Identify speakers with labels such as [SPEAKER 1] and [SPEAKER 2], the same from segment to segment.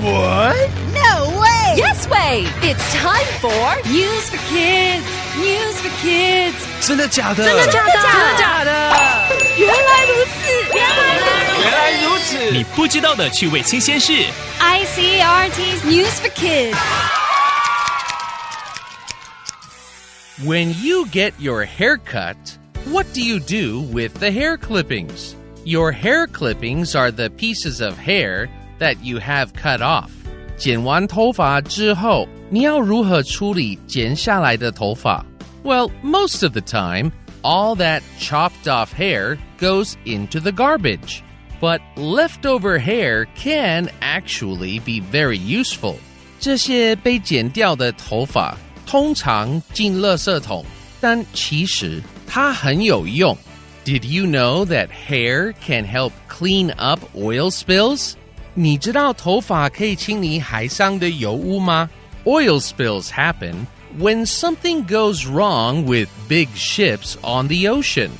[SPEAKER 1] What?
[SPEAKER 2] No way!
[SPEAKER 3] Yes way! It's time for News for Kids. News for Kids.
[SPEAKER 1] 真的假的？
[SPEAKER 3] 真的假的？
[SPEAKER 2] 真的假的？
[SPEAKER 3] 原来如此，原来如此。
[SPEAKER 1] 原来如此。
[SPEAKER 4] 你不知道的趣味新鲜事。
[SPEAKER 3] ICRT's News for Kids.
[SPEAKER 5] When you get your hair cut, what do you do with the hair clippings? Your hair clippings are the pieces of hair that you have cut off. 剪完头发之后，你要如何处理剪下来的头发? Well, most of the time, all that chopped off hair goes into the garbage. But leftover hair can actually be very useful. 这些被剪掉的头发通常进垃圾桶，但其实它很有用。Did you know that hair can help clean up oil spills? 你知道头发可以清理海上的油污吗？Oil spills happen when something goes wrong with big ships on the ocean.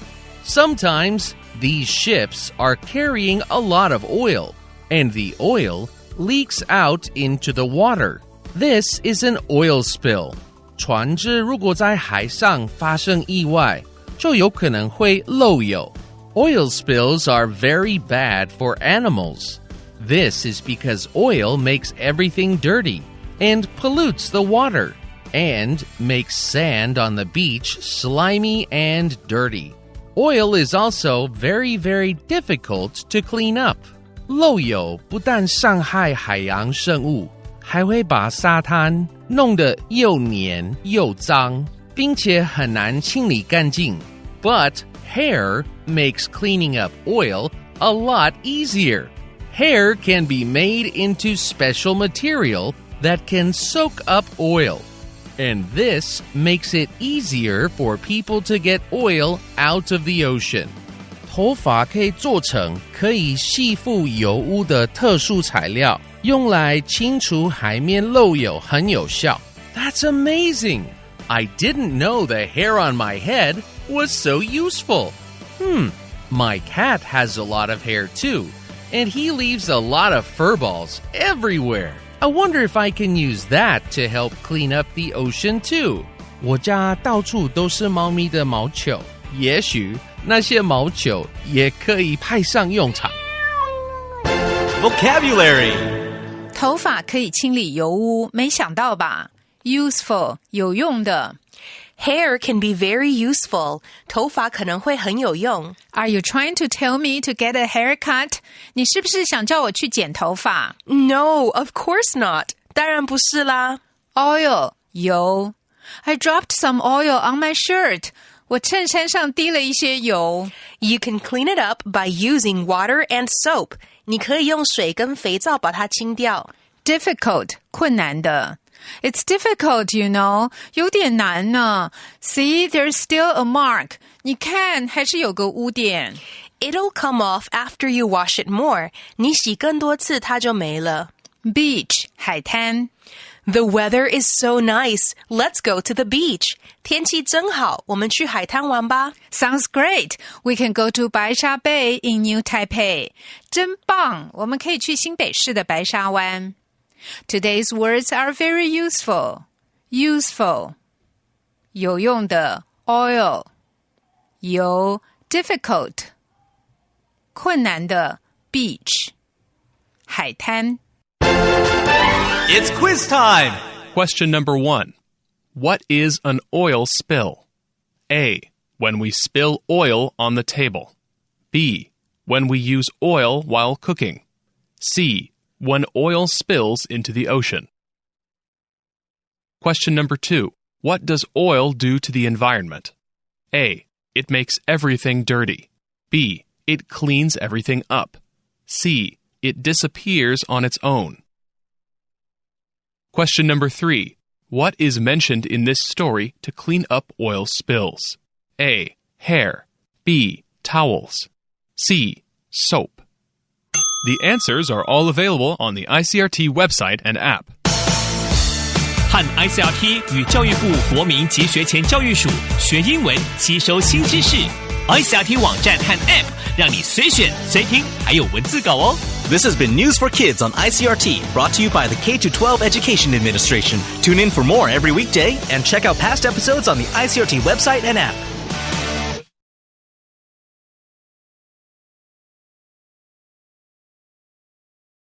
[SPEAKER 5] Sometimes these ships are carrying a lot of oil, and the oil leaks out into the water. This is an oil spill. 船只如果在海上发生意外，就有可能会漏油。Oil spills are very bad for animals. This is because oil makes everything dirty and pollutes the water and makes sand on the beach slimy and dirty. Oil is also very, very difficult to clean up. 漏油不但伤害海洋生物，还会把沙滩弄得又黏又脏，并且很难清理干净。But hair makes cleaning up oil a lot easier. Hair can be made into special material that can soak up oil. And this makes it easier for people to get oil out of the ocean. 头发可以做成可以吸附油污的特殊材料，用来清除海面漏油很有效。That's amazing! I didn't know the hair on my head was so useful. Hmm, my cat has a lot of hair too, and he leaves a lot of fur balls everywhere. I wonder if I can use that to help clean up the ocean too. 我家到处都是猫咪的毛球，也许那些毛球也可以派上用场。
[SPEAKER 1] Vocabulary.
[SPEAKER 2] 头发可以清理油污，没想到吧？Useful 有用的。
[SPEAKER 6] Hair can be very useful. 头发可能会很有用。
[SPEAKER 2] Are you trying to tell me to get a haircut？你是不是想叫我去剪头发
[SPEAKER 6] No, of course not. 当然不是啦。
[SPEAKER 2] ？Oil 油。I dropped some oil on my shirt。我衬衫上滴了一些油。
[SPEAKER 6] You can clean it up by using water and soap. 你可以用水跟肥皂把它清掉。
[SPEAKER 2] Difficult 困难的。 It's difficult, you know，有点难呢。See, there's still a mark。你看，还是有个污点。
[SPEAKER 6] It'll come off after you wash it more. 你洗更多次它就没了。
[SPEAKER 2] Beach 海滩。
[SPEAKER 6] The weather is so nice. Let's go to the beach. 天气真好，我们去海滩玩吧。
[SPEAKER 2] Sounds great. We can go to 白沙 Bay in New Taipei. 真棒，我们可以去新北市的白沙湾。 Today's words are very useful. Useful. 有用的 oil 油 difficult 困难的 beach 海滩。
[SPEAKER 1] It's quiz time.
[SPEAKER 4] Question number 1. What is an oil spill? A. When we spill oil on the table. B. When we use oil while cooking. C when oil spills into the ocean. Question number two What does oil do to the environment? A. It makes everything dirty. B. It cleans everything up. C. It disappears on its own. Question number three What is mentioned in this story to clean up oil spills? A. Hair. B. Towels. C. Soap. The answers are all available on the ICRT website and app.
[SPEAKER 7] 和 ICRT 与教育部国民及学前教育署学英文，吸收新知识。ICRT 网站和 App 让你随选随听，还有文字稿哦。
[SPEAKER 1] This has been News for Kids on ICRT, brought to you by the K 12 Education Administration. Tune in for more every weekday and check out past episodes on the ICRT website and app.